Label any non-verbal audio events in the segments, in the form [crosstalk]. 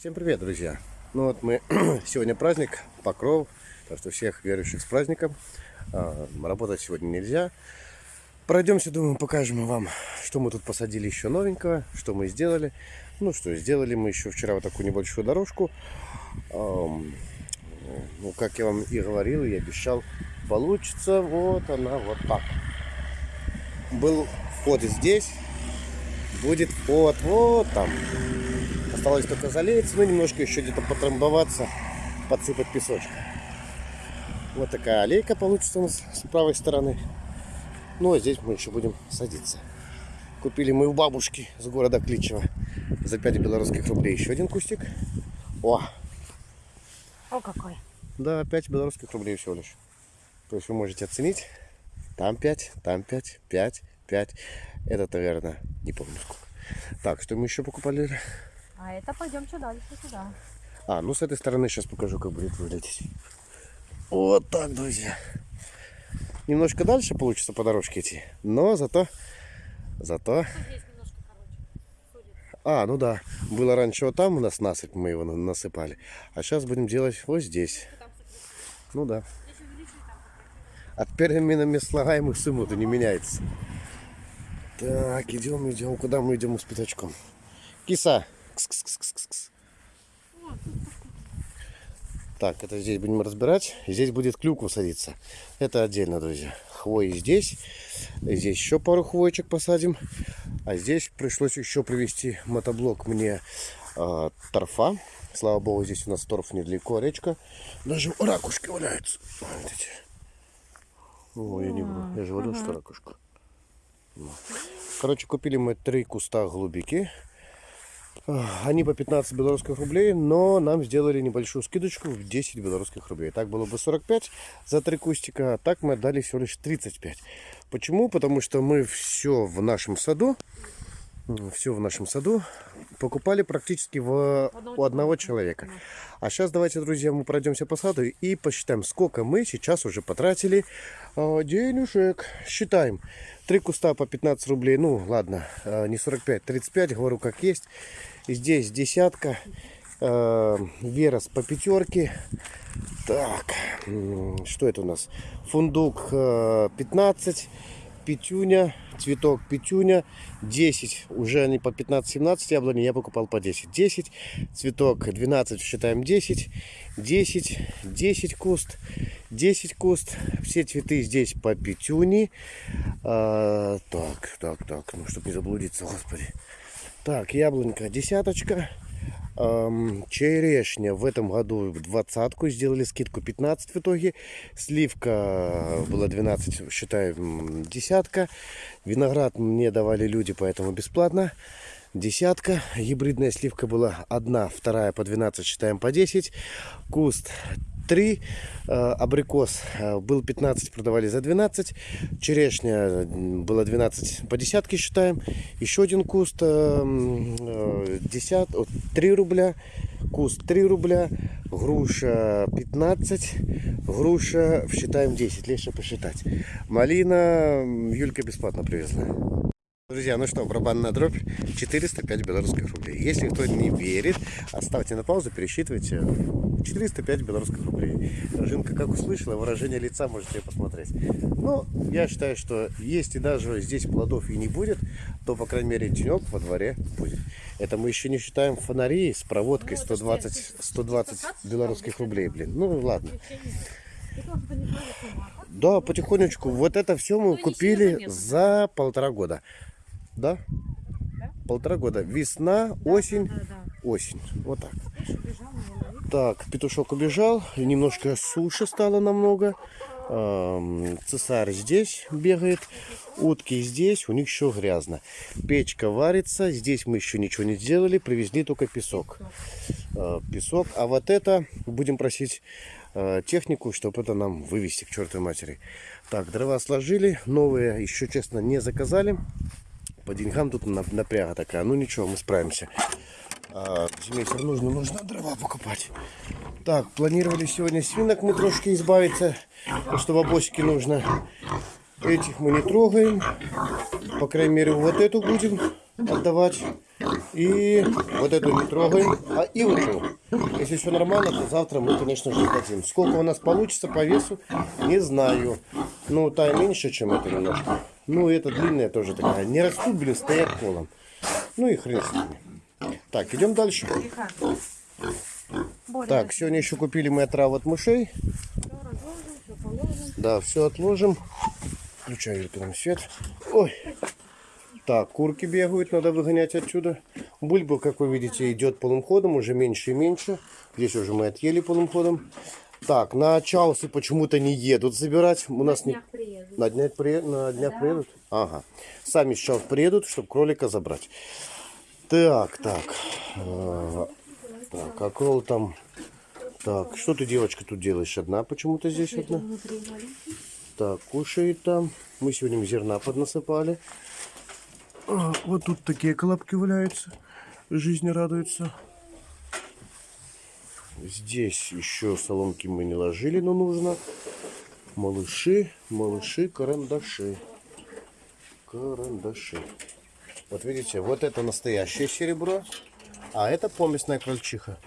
Всем привет, друзья! Ну вот мы [clears throat] сегодня праздник, Покров, так что всех верующих с праздником. А, работать сегодня нельзя. Пройдемся, думаю, покажем вам, что мы тут посадили еще новенького, что мы сделали. Ну что, сделали мы еще вчера вот такую небольшую дорожку. Ну, как я вам и говорил, и обещал, получится вот она вот так. Был вход здесь, будет вход вот там. Осталось только залеяться, ну немножко еще где-то потрамбоваться, подсыпать песочка. Вот такая аллейка получится у нас с правой стороны. Ну а здесь мы еще будем садиться. Купили мы у бабушки с города Кличева за 5 белорусских рублей еще один кустик. О! О какой! Да, 5 белорусских рублей всего лишь. То есть вы можете оценить. Там 5, там 5, 5, 5. Это, наверное, не помню сколько. Так, что мы еще покупали? А это пойдемте дальше сюда. А, ну с этой стороны сейчас покажу, как будет выглядеть. Вот так, друзья. Немножко дальше получится по дорожке идти, но зато... Зато... А, ну да. Было раньше вот там у нас насыпь, мы его насыпали. А сейчас будем делать вот здесь. Ну да. От переменами слагаемых сумму-то не меняется. Так, идем, идем. Куда мы идем с пятачком? Киса! Кс -кс -кс -кс -кс. Так, это здесь будем разбирать. Здесь будет клюква садиться. Это отдельно, друзья. Хвои здесь. Здесь еще пару хвоечек посадим. А здесь пришлось еще привезти мотоблок мне э, торфа. Слава богу, здесь у нас торф недалеко, речка. Даже ракушки валяются. Видите? О, я не буду. Я же говорил, что ракушка. Короче, купили мы три куста голубики. Они по 15 белорусских рублей, но нам сделали небольшую скидочку в 10 белорусских рублей. Так было бы 45 за три кустика, а так мы отдали всего лишь 35. Почему? Потому что мы все в нашем саду, все в нашем саду покупали практически в, у одного человека. А сейчас давайте, друзья, мы пройдемся по саду и посчитаем, сколько мы сейчас уже потратили э, денежек. Считаем. Три куста по 15 рублей. Ну, ладно, э, не 45, 35, говорю как есть. Здесь десятка. Э, Верос по пятерке. Так, что это у нас? Фундук э, 15 пятюня, цветок пятюня, 10, уже они по 15-17 яблони, я покупал по 10. 10, цветок 12, считаем 10, 10, 10 куст, 10 куст, все цветы здесь по пятюне. А, так, так, так, ну, чтобы не заблудиться, господи. Так, яблонька десяточка, черешня в этом году двадцатку, сделали скидку 15 в итоге. Сливка была 12, считаем, десятка. Виноград мне давали люди, поэтому бесплатно. Десятка. Гибридная сливка была одна, вторая по 12, считаем по 10. Куст 3. Э, абрикос э, был 15, продавали за 12. Черешня было 12 по десятке считаем. Еще один куст 10, э, 3 рубля. Куст 3 рубля. Груша 15. Груша считаем 10. Легче посчитать. Малина Юлька бесплатно привезла. Друзья, ну что, барабанная дробь 405 белорусских рублей. Если кто не верит, оставьте на паузу, пересчитывайте. 405 белорусских рублей. Жинка как услышала, выражение лица можете посмотреть. Но ну, я считаю, что если даже здесь плодов и не будет, то, по крайней мере, денек во дворе будет. Это мы еще не считаем фонари с проводкой 120, 120 белорусских рублей, блин. Ну, ладно. Да, потихонечку. Вот это все мы купили за полтора года. Да? да? Полтора года. Весна, да, осень, да, да, да. осень. Вот так. Так, петушок убежал. Немножко суши стало намного. Цесарь здесь бегает. Утки здесь. У них еще грязно. Печка варится. Здесь мы еще ничего не сделали. Привезли только песок. А, песок. А вот это будем просить а, технику, чтобы это нам вывести к чертовой матери. Так, дрова сложили. Новые еще, честно, не заказали. По деньгам тут напряга такая. Ну ничего, мы справимся. А, нужно, нужно дрова покупать. Так, планировали сегодня свинок мы трошки избавиться. Потому что бабосики нужно. Этих мы не трогаем. По крайней мере, вот эту будем отдавать. И вот эту не трогаем. А и вот эту. Если все нормально, то завтра мы, конечно же, сдадим. Сколько у нас получится по весу, не знаю. Ну, та меньше, чем это немножко. Ну, и эта длинная тоже такая. Не растут, блин, стоят колом. Ну и хрен с ними. Так, идем дальше. Так, сегодня еще купили мы отраву от мышей. Да, все отложим. Включаю нам свет. Ой. Так, курки бегают, надо выгонять отсюда. Бульба, как вы видите, идет полным ходом, уже меньше и меньше. Здесь уже мы отъели полным ходом. Так, на чаусы почему-то не едут забирать. У нас не... Днях приеду. На днях, при... на днях приедут? Ага. Сами сейчас приедут, чтобы кролика забрать. Так, так. А, Так, а крол там... Так, что ты, девочка, тут делаешь? Одна почему-то здесь одна? Так, кушает там. Мы сегодня зерна поднасыпали. А, вот тут такие колобки валяются. Жизни радуются. Здесь еще соломки мы не ложили, но нужно. Малыши, малыши, карандаши. Карандаши. Вот видите, вот это настоящее серебро, а это помесная крольчиха.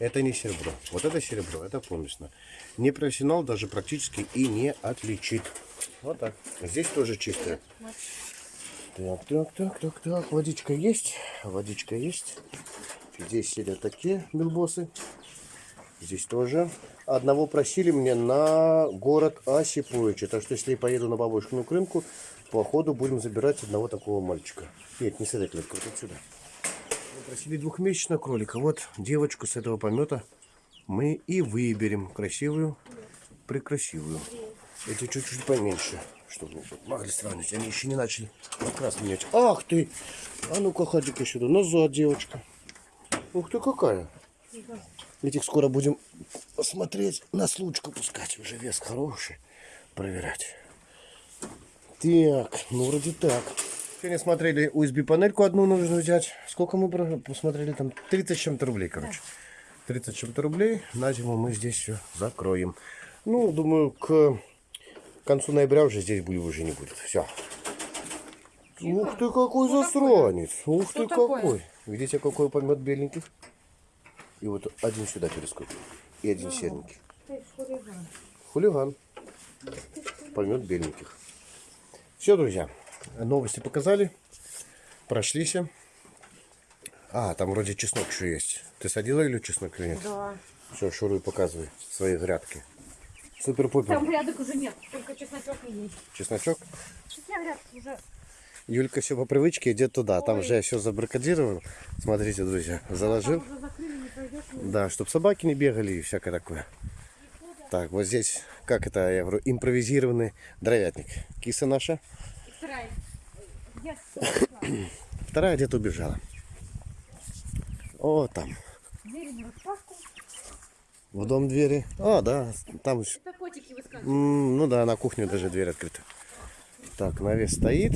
Это не серебро. Вот это серебро, это помесно. Не профессионал даже практически и не отличит. Вот так. Здесь тоже чистое. Так, так, так, так, так. Водичка есть. Водичка есть. Здесь сидят такие белбосы. Здесь тоже. Одного просили мне на город Осиповича. Так что если я поеду на бабушкину крынку, по ходу будем забирать одного такого мальчика. Нет, не с этой клетки, вот отсюда. Мы просили двухмесячного кролика. Вот девочку с этого помета мы и выберем. Красивую, прекрасивую. Эти чуть-чуть поменьше, чтобы могли сравнить. Они еще не начали окрас менять. Ах ты! А ну-ка, ходик сюда. Назад, девочка. Ух ты, какая. Этих скоро будем смотреть, на случку пускать. Уже вес хороший. Проверять. Так, ну вроде так. Сегодня смотрели USB-панельку одну нужно взять. Сколько мы посмотрели там? 30 с чем-то рублей, короче. 30 с чем-то рублей. На зиму мы здесь все закроем. Ну, думаю, к концу ноября уже здесь будет уже не будет. Все. Ух ты, какой засранец. Ух ты, какой. Видите, какой помет беленький? И вот один сюда перескочил. И один серенький. Хулиган. Хулиган. Помет беленьких. Все, друзья. Новости показали. Прошлись. А, там вроде чеснок еще есть. Ты садила или чеснок или нет? Да. Все, шуруй, показывай свои грядки. Супер-пупер. Там грядок уже нет, только чесночок и есть. Чесночок. Сейчас я грядки уже... Юлька все по привычке идет туда. Там же я все забаррикадировал. Смотрите, друзья, заложил. Да, чтобы собаки не бегали и всякое такое. Так, вот здесь, как это, я говорю, импровизированный дровятник. Киса наша. Вторая. Где-то убежала. О, там. В дом двери. А, да, там еще. Ну да, на кухню даже дверь открыта. Так, навес стоит.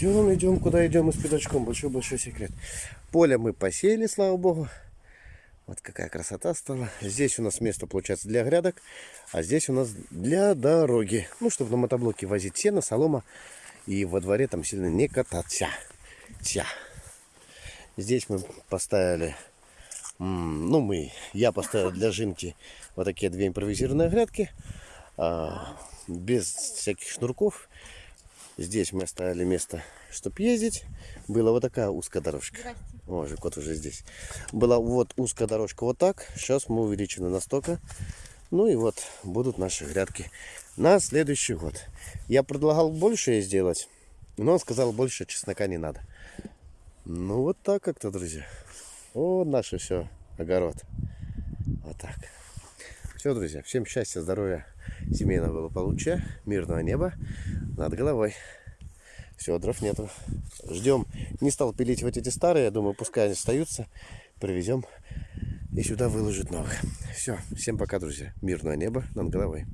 Идем, идем, куда идем мы с пятачком. Большой-большой секрет. Поле мы посеяли, слава богу. Вот какая красота стала. Здесь у нас место, получается, для грядок, а здесь у нас для дороги. Ну, чтобы на мотоблоке возить сено, солома и во дворе там сильно не кататься. Тя. Здесь мы поставили, ну мы, я поставил для жинки вот такие две импровизированные грядки, а, без всяких шнурков. Здесь мы оставили место, чтобы ездить. Была вот такая узкая дорожка. Здрасте. О, же кот уже здесь. Была вот узкая дорожка вот так. Сейчас мы увеличены настолько. Ну и вот будут наши грядки на следующий год. Я предлагал больше сделать, но он сказал, больше чеснока не надо. Ну вот так как-то, друзья. Вот наше все, огород. Вот так. Все, друзья, всем счастья, здоровья, семейного благополучия, мирного неба над головой. Все, дров нету. Ждем. Не стал пилить вот эти старые, я думаю, пускай они остаются. Привезем и сюда выложат новых. Все, всем пока, друзья. Мирного неба над головой.